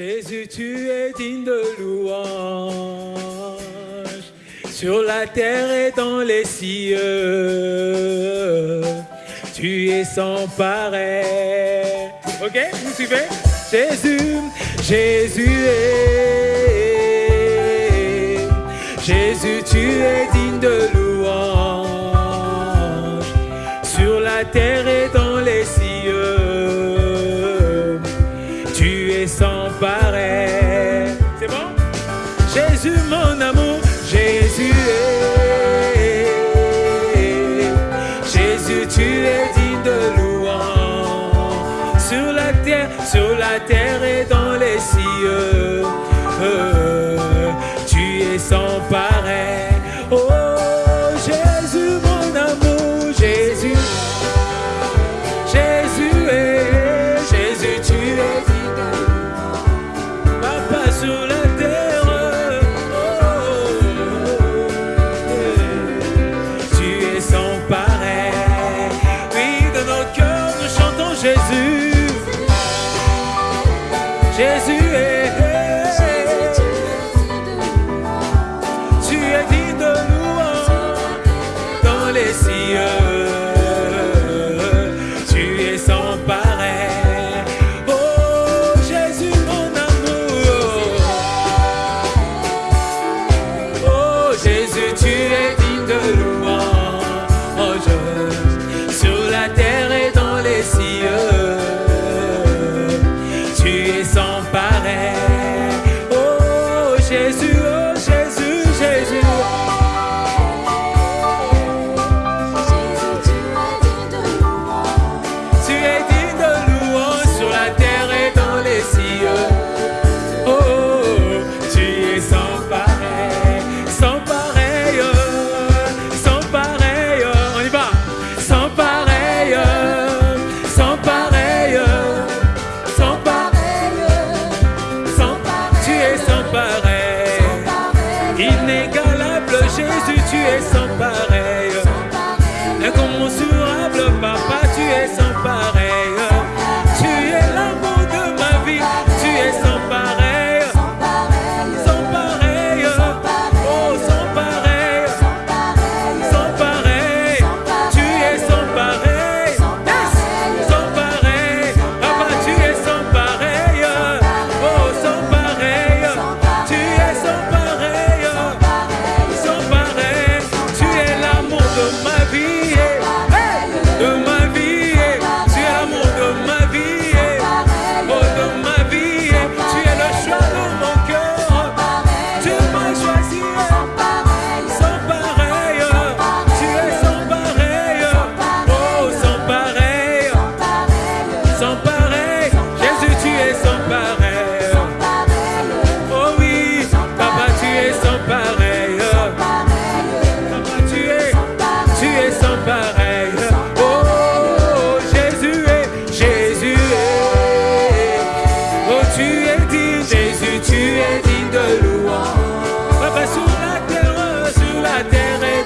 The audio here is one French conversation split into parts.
Jésus, tu es digne de louange, sur la terre et dans les cieux, tu es sans pareil. Ok, vous suivez? Jésus, Jésus est, Jésus, tu es digne de louange, sur la terre et sur la terre et dans les cieux. Euh, tu es sans pareil. Oh, Jésus est inégalable Jésus.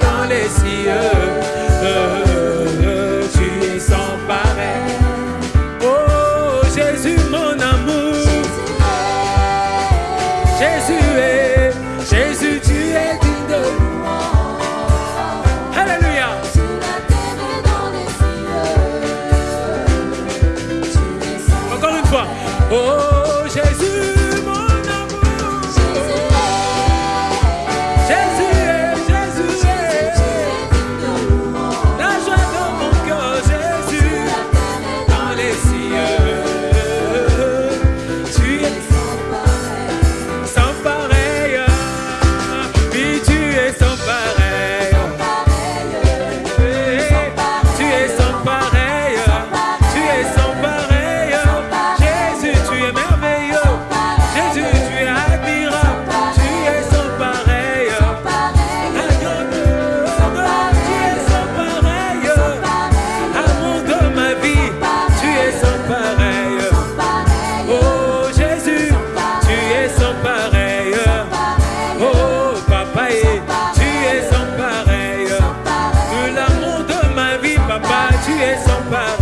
dans les cieux. tu es sans pareil.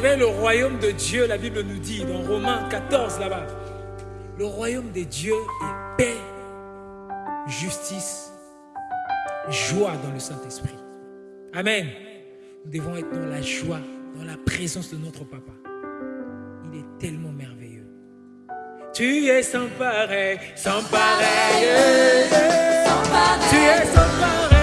savez, le royaume de Dieu, la Bible nous dit dans Romains 14 là-bas, le royaume de Dieu est paix, justice, joie dans le Saint-Esprit. Amen. Nous devons être dans la joie, dans la présence de notre Papa. Il est tellement merveilleux. Tu es sans pareil, sans pareil. Sans pareil. Tu es sans pareil.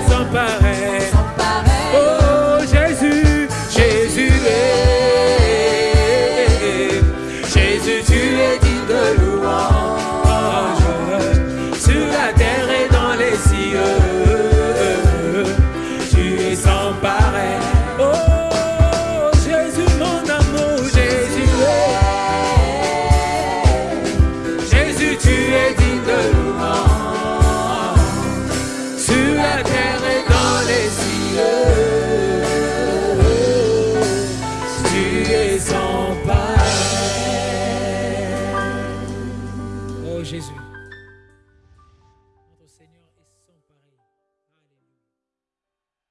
desamparo.